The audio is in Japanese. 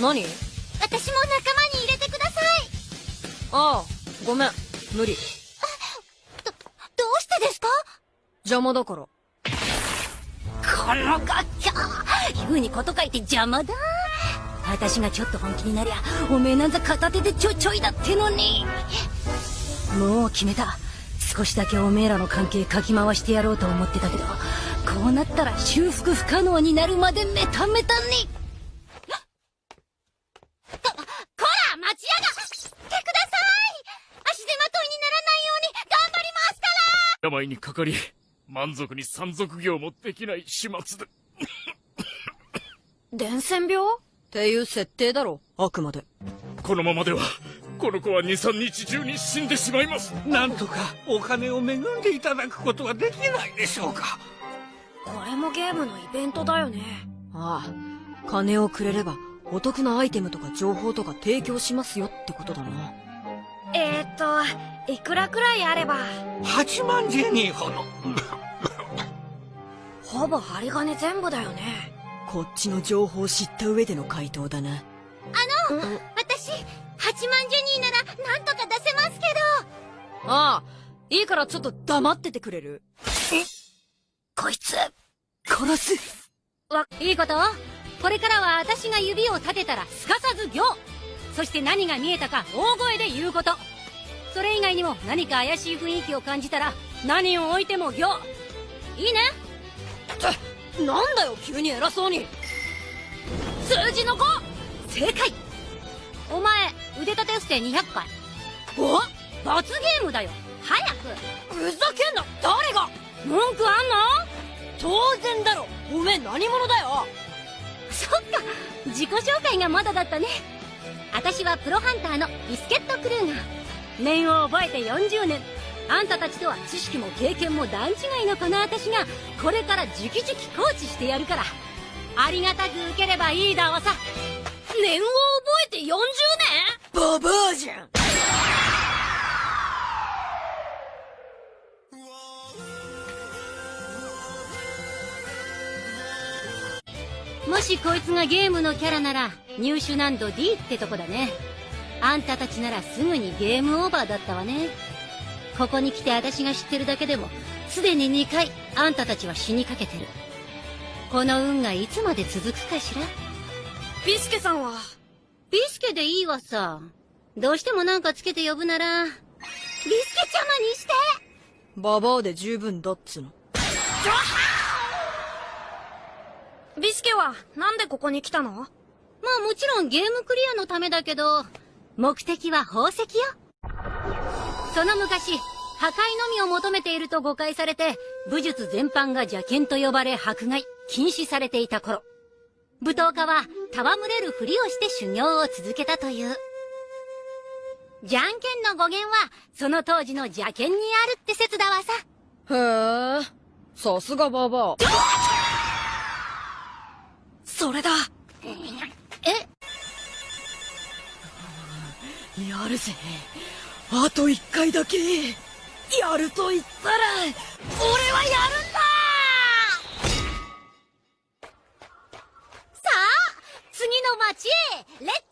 何？私も仲間に入れてください。ああごめん。無理。どどうしてですか？邪魔だから。このガッキャ言うにこと書いて邪魔だ。私がちょっと本気になりゃおめえなんざ片手でちょちょいだってのに。もう決めた。少しだけおめえらの関係かき回してやろうと思ってたけどこうなったら修復不可能になるまでメタメタにこ、こら待ちやがってください足手まといにならないように頑張りますから病にかかり、満足に山賊業もできない始末で。伝染病？っていう設定だろあくまで。このままでは、この子は2、3日中に死んでしまいます。なんとかお金を恵んでいただくことはできないでしょうか。これもゲームのイベントだよね。ああ金をくれればお得なアイテムとか情報とか提供しますよってことだなえー、っといくらくらいあれば。8万ジェニーほど。ほぼ針金全部だよね。こっちの情報を知った上での回答だな。私8万ジェニーならなんとか出せますけああいいからちょっと黙っててくれる？どこいつ。殺す。わいいこと？これからは私が指を立てたらすかさず行そして何が見えたか大声で言うこと。それ以外にも何か怪しい雰囲気を感じたら何を置いても行。いいね？ってなんだよ急に偉そうに。数字の5正解。お前腕立て伏せ200回。お？罰ゲームだよ。早く。ふざけんな。誰が？文句あんの？当然だろ。おめえ何者だよ。そっか。自己紹介がまだだったね私はプロハンターのビスケットクルーガー。念を覚えて40年。あんたたちとは知識も経験も段違いのこの私がこれから直々コーチしてやるから。ありがたく受ければいいだわさ。念を覚えて40年？ババアじゃん。もしこいつがゲームのキャラなら入手難度 D ってとこだね。あんたたちならすぐにゲームオーバーだったわね。ここに来て私が知ってるだけでもすでに2回あんたたちは死にかけてる。この運がいつまで続くかしら？ビスケさんは？ビスケでいいわさ。どうしてもなんかつけて呼ぶなら。ビスケちゃまにして。ババアで十分だっつの。ビスケはなんでここに来たの？まあもちろんゲームクリアのためだけど目的は宝石よ。その昔破壊のみを求めていると誤解されて武術全般が邪剣と呼ばれ迫害禁止されていた頃。舞踏家は戯れるふりをして修行を続けたという。じゃんけんの語源はその当時の邪剣にあるって説だわさ。へえさすがババア。それだ。え？やるぜ。あと一回だけ。やると言ったら俺はやるんだ。さあ次の街へ。レッツ